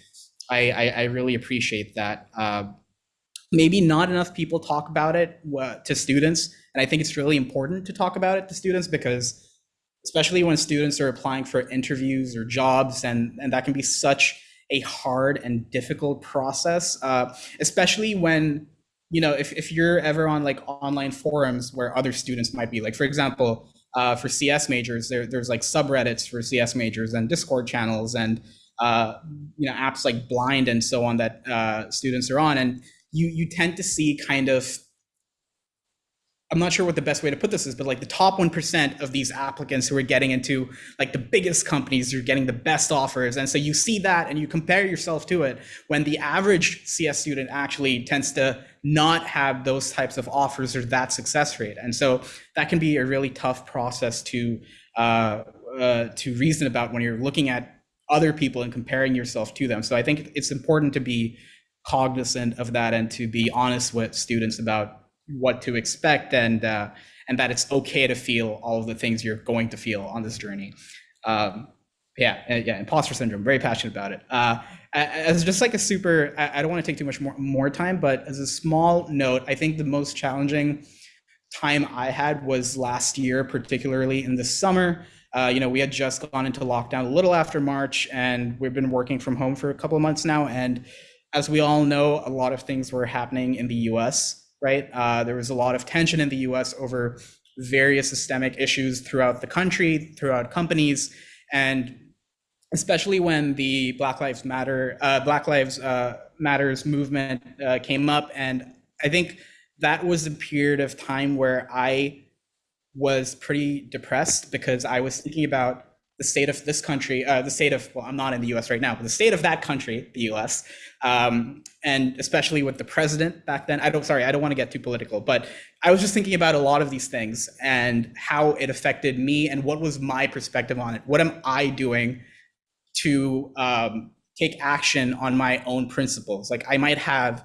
I I, I really appreciate that. Uh, maybe not enough people talk about it uh, to students, and I think it's really important to talk about it to students because especially when students are applying for interviews or jobs, and, and that can be such a hard and difficult process, uh, especially when, you know, if, if you're ever on like online forums where other students might be, like, for example, uh, for CS majors, there, there's like subreddits for CS majors and Discord channels and, uh, you know, apps like Blind and so on that uh, students are on. And you, you tend to see kind of I'm not sure what the best way to put this is, but like the top 1% of these applicants who are getting into like the biggest companies you're getting the best offers. And so you see that and you compare yourself to it when the average CS student actually tends to not have those types of offers or that success rate. And so that can be a really tough process to uh, uh, to reason about when you're looking at other people and comparing yourself to them. So I think it's important to be cognizant of that and to be honest with students about what to expect and uh, and that it's okay to feel all of the things you're going to feel on this journey. Um, yeah, uh, yeah, imposter syndrome. Very passionate about it. Uh, as just like a super, I, don't want to take too much more more time, but as a small note, I think the most challenging time I had was last year, particularly in the summer. Uh, you know, we had just gone into lockdown a little after March, and we've been working from home for a couple of months now. And as we all know, a lot of things were happening in the U.S. Right, uh, there was a lot of tension in the U.S. over various systemic issues throughout the country, throughout companies, and especially when the Black Lives Matter, uh, Black Lives uh, Matters movement uh, came up, and I think that was a period of time where I was pretty depressed because I was thinking about the state of this country, uh, the state of, well, I'm not in the US right now, but the state of that country, the US, um, and especially with the president back then. I don't, sorry, I don't want to get too political, but I was just thinking about a lot of these things and how it affected me and what was my perspective on it. What am I doing to um, take action on my own principles? Like I might have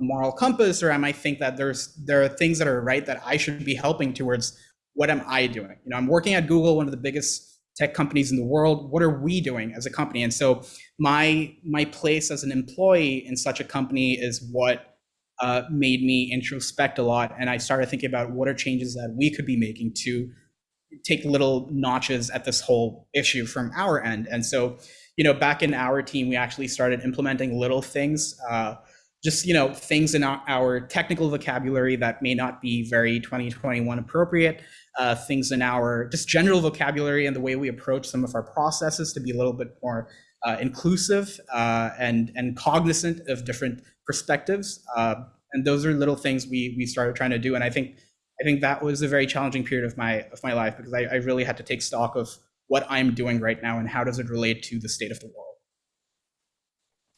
a moral compass, or I might think that there's there are things that are right that I should be helping towards. What am I doing? You know, I'm working at Google, one of the biggest tech companies in the world what are we doing as a company? And so my my place as an employee in such a company is what uh, made me introspect a lot and i started thinking about what are changes that we could be making to take little notches at this whole issue from our end. And so you know back in our team we actually started implementing little things uh, just you know things in our, our, technical vocabulary that may not be very 2021 appropriate uh, things in our just general vocabulary and the way we approach some of our processes to be a little bit more uh, inclusive uh, and and cognizant of different perspectives. Uh, and those are little things we we started trying to do. And i think i think that was a very challenging period of my of my life because I, I really had to take stock of what i'm doing right now and how does it relate to the state of the world.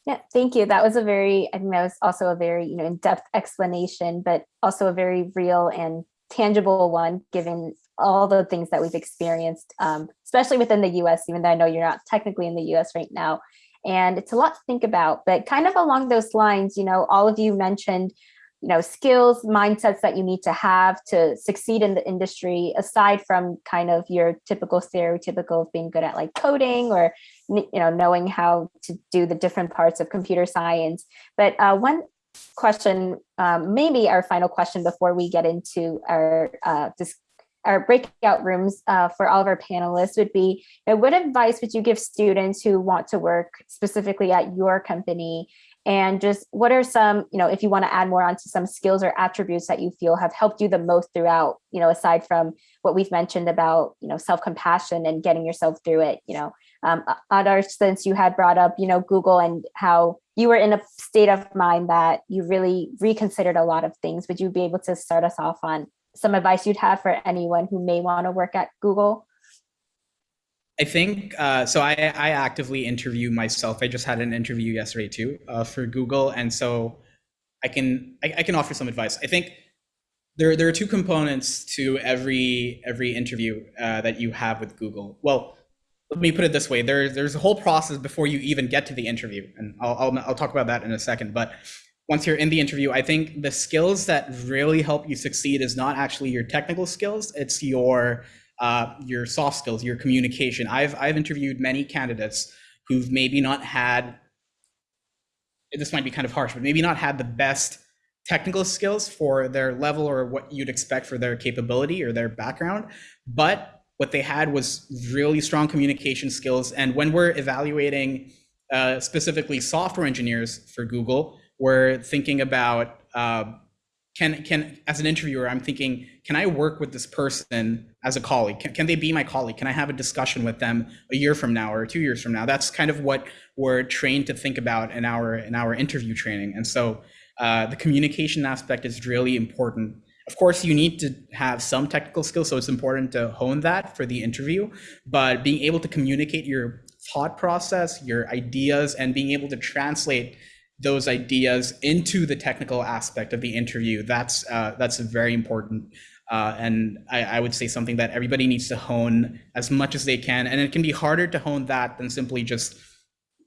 Yeah, thank you. That was a very, I think that was also a very, you know, in-depth explanation, but also a very real and tangible one, given all the things that we've experienced, um, especially within the US, even though I know you're not technically in the US right now. And it's a lot to think about, but kind of along those lines, you know, all of you mentioned you know skills mindsets that you need to have to succeed in the industry aside from kind of your typical stereotypical of being good at like coding or you know knowing how to do the different parts of computer science but uh, one question um, maybe our final question before we get into our uh, our breakout rooms uh, for all of our panelists would be, you know, what advice would you give students who want to work specifically at your company? And just what are some you know if you want to add more onto some skills or attributes that you feel have helped you the most throughout you know aside from what we've mentioned about you know self-compassion and getting yourself through it you know um Adar, since you had brought up you know google and how you were in a state of mind that you really reconsidered a lot of things would you be able to start us off on some advice you'd have for anyone who may want to work at google I think uh, so. I, I actively interview myself. I just had an interview yesterday too uh, for Google, and so I can I, I, can offer some advice. I think there there are two components to every every interview uh, that you have with Google. Well, let me put it this way: there there's a whole process before you even get to the interview, and I'll I'll, I'll talk about that in a second. But once you're in the interview, I think the skills that really help you succeed is not actually your technical skills; it's your uh, your soft skills, your communication. I've I've interviewed many candidates who've maybe not had. This might be kind of harsh, but maybe not had the best technical skills for their level or what you'd expect for their capability or their background, but what they had was really strong communication skills. And when we're evaluating uh, specifically software engineers for Google, we're thinking about uh, can can as an interviewer i'm thinking can i work with this person as a colleague? Can, can they be my colleague? Can i have a discussion with them a year from now or two years from now? That's kind of what we're trained to think about in our in our interview training. And so uh, the communication aspect is really important of course you need to have some technical skills so it's important to hone that for the interview but being able to communicate your thought process your ideas and being able to translate those ideas into the technical aspect of the interview. That's uh, that's very important. Uh, and I, I would say something that everybody needs to hone as much as they can. And it can be harder to hone that than simply just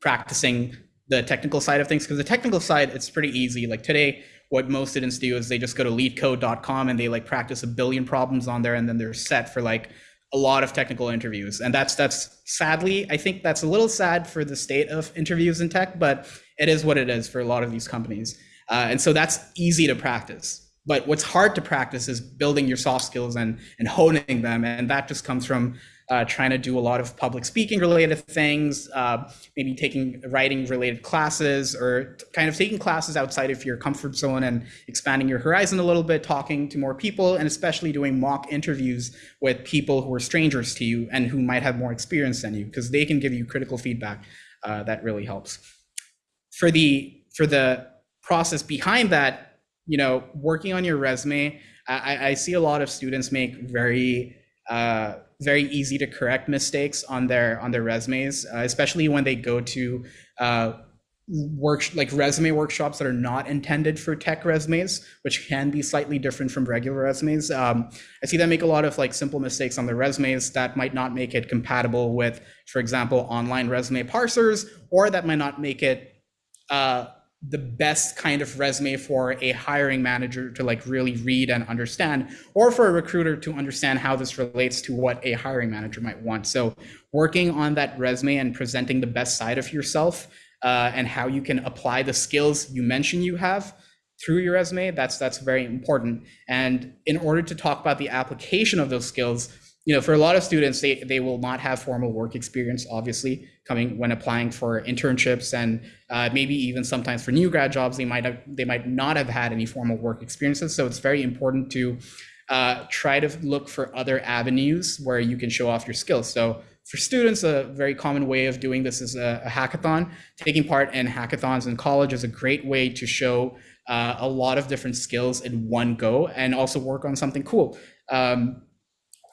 practicing the technical side of things. Because the technical side, it's pretty easy. Like today, what most students do is they just go to leetcode.com and they like practice a billion problems on there and then they're set for like a lot of technical interviews. And that's that's sadly i think that's a little sad for the state of interviews in tech but it is what it is for a lot of these companies. Uh, and so that's easy to practice. But what's hard to practice is building your soft skills and and honing them and that just comes from uh, trying to do a lot of public speaking related things, uh, maybe taking writing related classes or kind of taking classes outside of your comfort zone and expanding your horizon a little bit, talking to more people, and especially doing mock interviews with people who are strangers to you and who might have more experience than you, because they can give you critical feedback uh, that really helps. For the for the process behind that, you know, working on your resume, I, I see a lot of students make very uh, very easy to correct mistakes on their on their resumes, uh, especially when they go to uh, work like resume workshops that are not intended for tech resumes, which can be slightly different from regular resumes. Um, I see them make a lot of like simple mistakes on their resumes that might not make it compatible with, for example, online resume parsers, or that might not make it uh, the best kind of resume for a hiring manager to like really read and understand or for a recruiter to understand how this relates to what a hiring manager might want. So working on that resume and presenting the best side of yourself uh, and how you can apply the skills you mentioned you have through your resume that's that's very important. And in order to talk about the application of those skills you know, for a lot of students, they, they will not have formal work experience, obviously, coming when applying for internships and uh, maybe even sometimes for new grad jobs, they might have they might not have had any formal work experiences. So it's very important to uh, try to look for other avenues where you can show off your skills. So for students, a very common way of doing this is a, a hackathon. Taking part in hackathons in college is a great way to show uh, a lot of different skills in one go and also work on something cool. Um,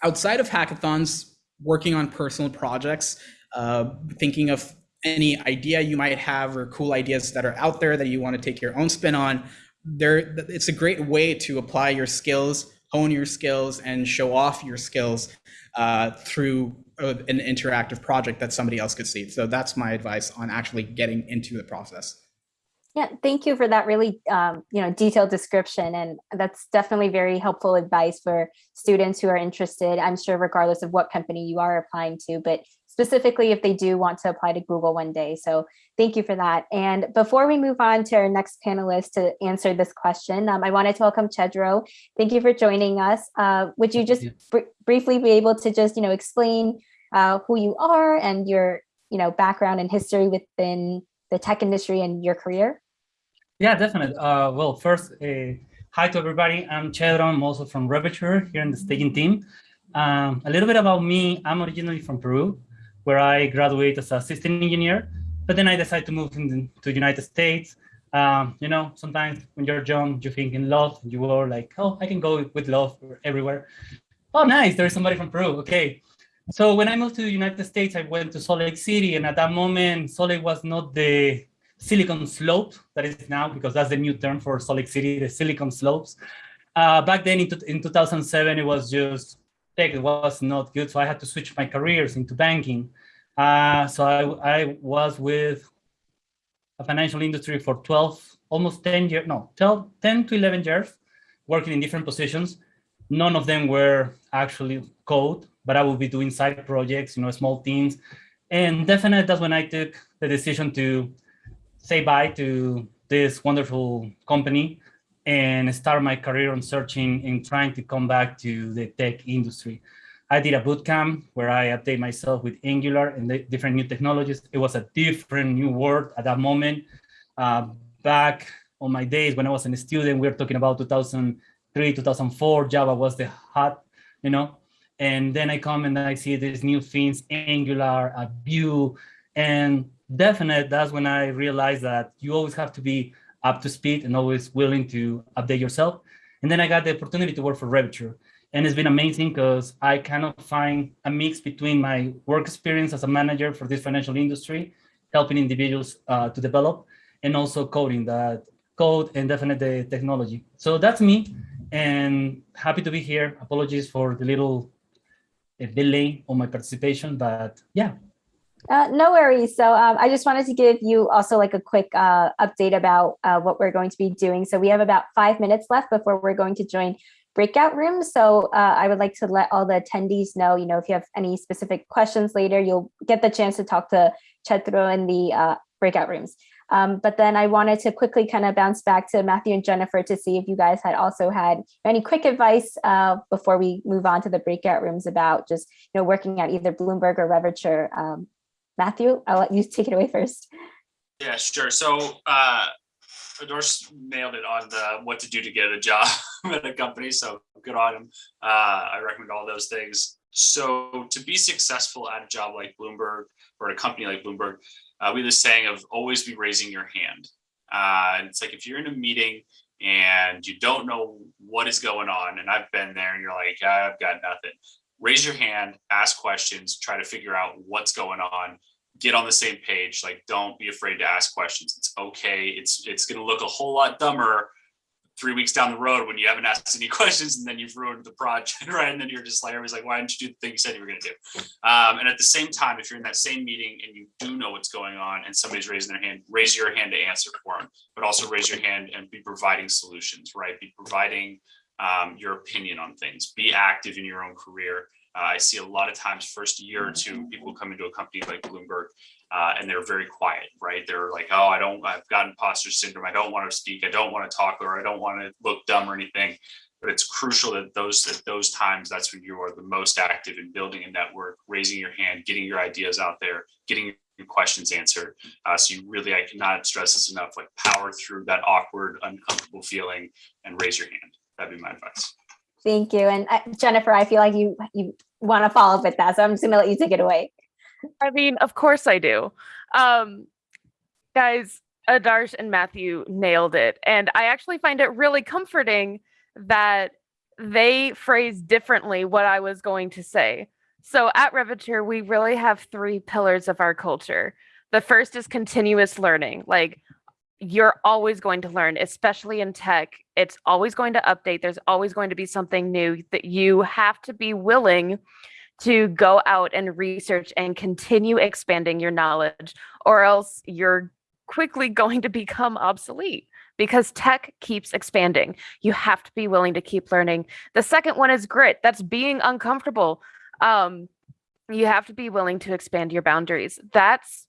outside of hackathons, working on personal projects, uh, thinking of any idea you might have or cool ideas that are out there that you want to take your own spin on, there it's a great way to apply your skills, hone your skills, and show off your skills uh, through an interactive project that somebody else could see. So that's my advice on actually getting into the process. Yeah, thank you for that really, um, you know, detailed description. And that's definitely very helpful advice for students who are interested, I'm sure regardless of what company you are applying to, but specifically if they do want to apply to Google one day. So thank you for that. And before we move on to our next panelist to answer this question, um, I wanted to welcome Chedro. Thank you for joining us. Uh, would you just br briefly be able to just, you know, explain uh, who you are and your, you know, background and history within the tech industry and your career? Yeah, definitely. Uh, well, first, uh, hi to everybody. I'm Chedron. I'm also from Revature here in the staging team. Um, a little bit about me. I'm originally from Peru, where I graduated as a system engineer, but then I decided to move into the United States. Um, you know, sometimes when you're young, you think in love, you are like, oh, I can go with love everywhere. Oh, nice, there's somebody from Peru, okay. So when I moved to the United States, I went to Salt Lake City, and at that moment, Salt Lake was not the silicon slope that is now, because that's the new term for Salt Lake City, the silicon slopes. Uh, back then in, in 2007, it was just tech, it was not good. So I had to switch my careers into banking. Uh, so I, I was with a financial industry for 12, almost 10 years, no, 12, 10 to 11 years, working in different positions. None of them were actually code, but I would be doing side projects, you know, small teams. And definitely that's when I took the decision to say bye to this wonderful company and start my career on searching and trying to come back to the tech industry. I did a boot camp where I update myself with Angular and different new technologies. It was a different new world at that moment. Uh, back on my days when I was a student, we were talking about 2003, 2004, Java was the hot, you know, and then I come and I see these new things, Angular, a Vue, and definite, that's when I realized that you always have to be up to speed and always willing to update yourself. And then I got the opportunity to work for Revature. And it's been amazing because I kind of find a mix between my work experience as a manager for this financial industry, helping individuals uh, to develop, and also coding that code and definitely the technology. So that's me. and happy to be here. Apologies for the little delay on my participation, but yeah, Uh, no worries. So um, I just wanted to give you also like a quick uh, update about uh, what we're going to be doing. So we have about five minutes left before we're going to join breakout rooms. So uh, I would like to let all the attendees know, you know, if you have any specific questions later, you'll get the chance to talk to Chetro in the uh, breakout rooms. Um, but then I wanted to quickly kind of bounce back to Matthew and Jennifer to see if you guys had also had any quick advice uh, before we move on to the breakout rooms about just, you know, working at either Bloomberg or Revature. Um, Matthew, I'll let you take it away first. Yeah, sure. So uh Adarsh nailed it on the what to do to get a job at a company. So good on him. Uh I recommend all those things. So to be successful at a job like Bloomberg or a company like Bloomberg, uh, we have this saying of always be raising your hand. Uh, it's like if you're in a meeting and you don't know what is going on, and I've been there, and you're like, I've got nothing. Raise your hand, ask questions, try to figure out what's going on, get on the same page. Like, don't be afraid to ask questions. It's okay. It's it's going to look a whole lot dumber three weeks down the road when you haven't asked any questions and then you've ruined the project, right? And then you're just like, everybody's like, why didn't you do the thing you said you were going to do? Um, and at the same time, if you're in that same meeting and you do know what's going on and somebody's raising their hand, raise your hand to answer for them, but also raise your hand and be providing solutions, right? Be providing um, your opinion on things. Be active in your own career. Uh, I see a lot of times, first year or two, people come into a company like Bloomberg uh, and they're very quiet, right? They're like, oh, I don't, I've got imposter syndrome. I don't want to speak. I don't want to talk or I don't want to look dumb or anything. But it's crucial that those at those times, that's when you are the most active in building a network, raising your hand, getting your ideas out there, getting your questions answered. Uh, so you really, I cannot stress this enough, like power through that awkward, uncomfortable feeling and raise your hand. That'd be my advice. Thank you. And uh, Jennifer, I feel like you you want to follow up with that. So I'm just gonna let you take it away. I mean, of course I do. Um, guys, Adarsh and Matthew nailed it. And I actually find it really comforting that they phrase differently what I was going to say. So at Revature, we really have three pillars of our culture. The first is continuous learning. Like you're always going to learn, especially in tech. It's always going to update. There's always going to be something new that you have to be willing to go out and research and continue expanding your knowledge, or else you're quickly going to become obsolete because tech keeps expanding. You have to be willing to keep learning. The second one is grit. That's being uncomfortable. Um, you have to be willing to expand your boundaries. That's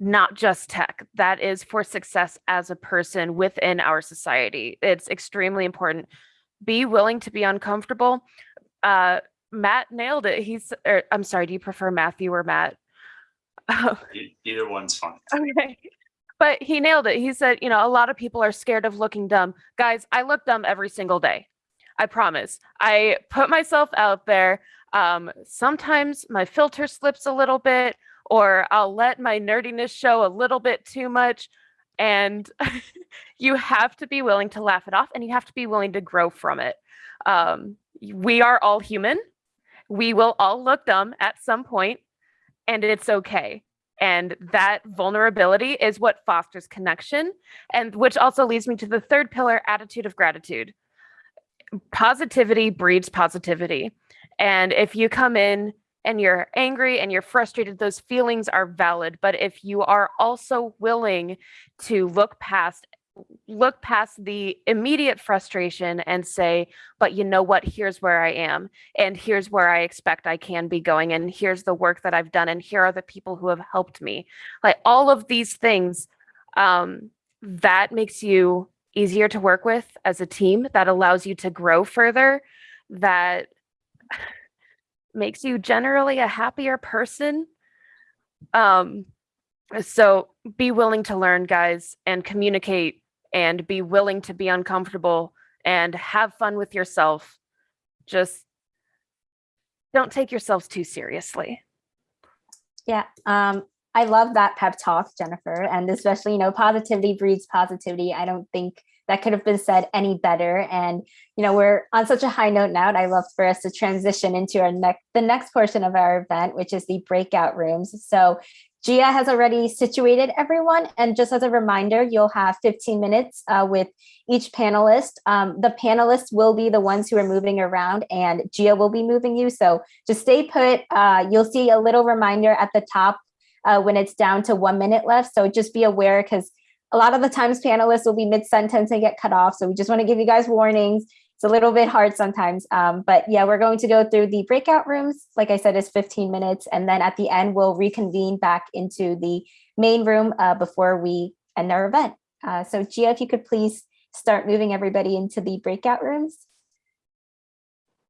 not just tech. That is for success as a person within our society. It's extremely important. Be willing to be uncomfortable. Uh, Matt nailed it. He's, or, I'm sorry, do you prefer Matthew or Matt? Either one's fine. okay. But he nailed it. He said, you know, a lot of people are scared of looking dumb. Guys, I look dumb every single day. I promise. I put myself out there. Um, sometimes my filter slips a little bit, or I'll let my nerdiness show a little bit too much. And you have to be willing to laugh it off and you have to be willing to grow from it. Um, we are all human. We will all look dumb at some point, and it's okay. And that vulnerability is what fosters connection, and which also leads me to the third pillar attitude of gratitude. Positivity breeds positivity. And if you come in and you're angry and you're frustrated, those feelings are valid. But if you are also willing to look past look past the immediate frustration and say, but you know what, here's where I am, and here's where I expect I can be going, and here's the work that I've done, and here are the people who have helped me. Like all of these things, um, that makes you easier to work with as a team, that allows you to grow further, that makes you generally a happier person. Um, so be willing to learn, guys, and communicate and be willing to be uncomfortable and have fun with yourself. Just don't take yourselves too seriously. Yeah, um, I love that pep talk, Jennifer, and especially, you know, positivity breeds positivity. I don't think that could have been said any better. And, you know, we're on such a high note now, and I love for us to transition into our next, the next portion of our event, which is the breakout rooms. So Gia has already situated everyone. And just as a reminder, you'll have 15 minutes uh, with each panelist. Um, the panelists will be the ones who are moving around and Gia will be moving you. So just stay put. Uh, you'll see a little reminder at the top uh, when it's down to one minute left. So just be aware because a lot of the times panelists will be mid-sentence and get cut off. So we just want to give you guys warnings. It's a little bit hard sometimes. Um, but yeah, we're going to go through the breakout rooms. Like I said, it's 15 minutes. And then at the end, we'll reconvene back into the main room uh, before we end our event. Uh, so Gia, if you could please start moving everybody into the breakout rooms.